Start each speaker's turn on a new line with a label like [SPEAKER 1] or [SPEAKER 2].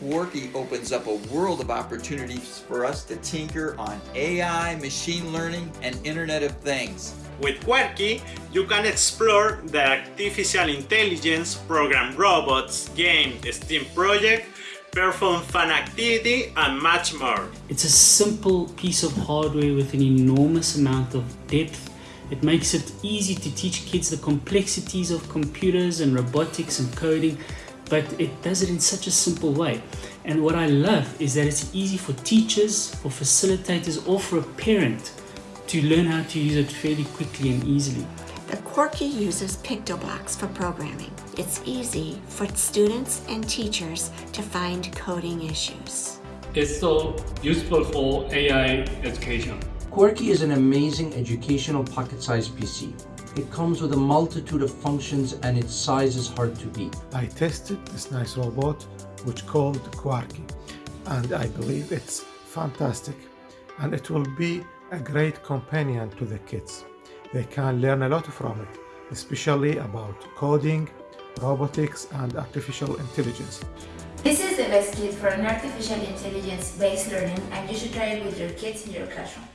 [SPEAKER 1] Quarky opens up a world of opportunities for us to tinker on AI, machine learning, and Internet of Things.
[SPEAKER 2] With Quarky, you can explore the artificial intelligence, program robots, game, STEAM project, perform fun activity, and much more.
[SPEAKER 3] It's a simple piece of hardware with an enormous amount of depth. It makes it easy to teach kids the complexities of computers and robotics and coding, but it does it in such a simple way. And what I love is that it's easy for teachers, for facilitators, or for a parent to learn how to use it fairly quickly and easily.
[SPEAKER 4] The Quarky uses PictoBlox for programming. It's easy for students and teachers to find coding issues.
[SPEAKER 5] It's so useful for AI education.
[SPEAKER 6] Quarky is an amazing educational pocket-sized PC. It comes with a multitude of functions and its size is hard to beat.
[SPEAKER 7] I tested this nice robot which called Quarky and I believe it's fantastic and it will be a great companion to the kids. They can learn a lot from it, especially about coding, robotics and artificial intelligence.
[SPEAKER 8] This is the best kit for an artificial intelligence based learning and you should try it with your kids in your classroom.